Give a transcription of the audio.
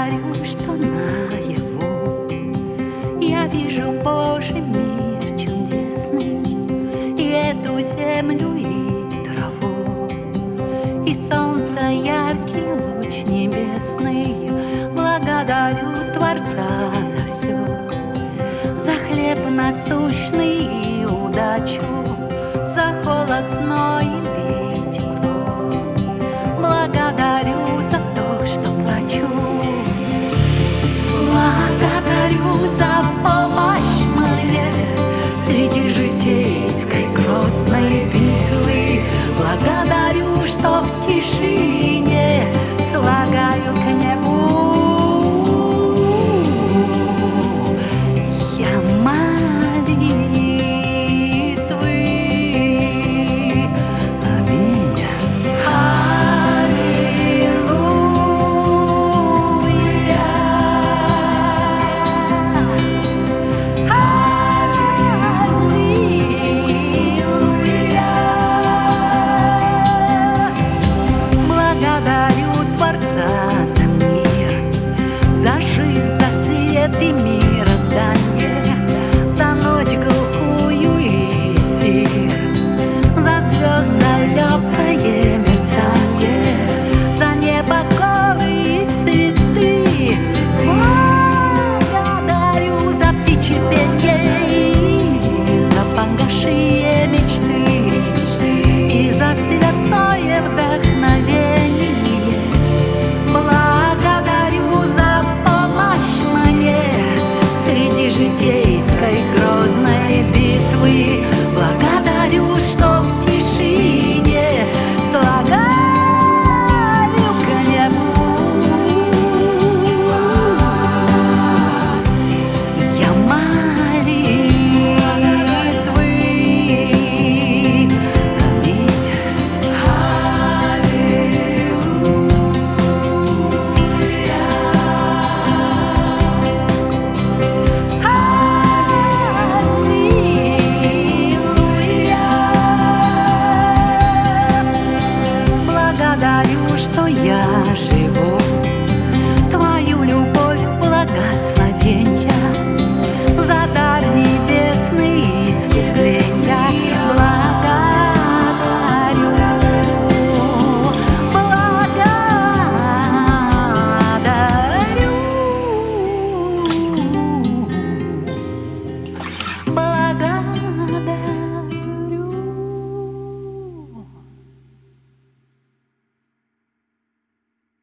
благодарю, что на его. Я вижу Божий мир чудесный И эту землю, и траву. И солнце яркий луч небесный Благодарю Творца за все За хлеб насущный и удачу За холод, зной и тепло. За помощь мне Среди житейской грозной битвы. Благодарю, что в тишине Слагаю за святое вдохновение. Благодарю за помощь мне среди житейской грозной битвы. Что я живу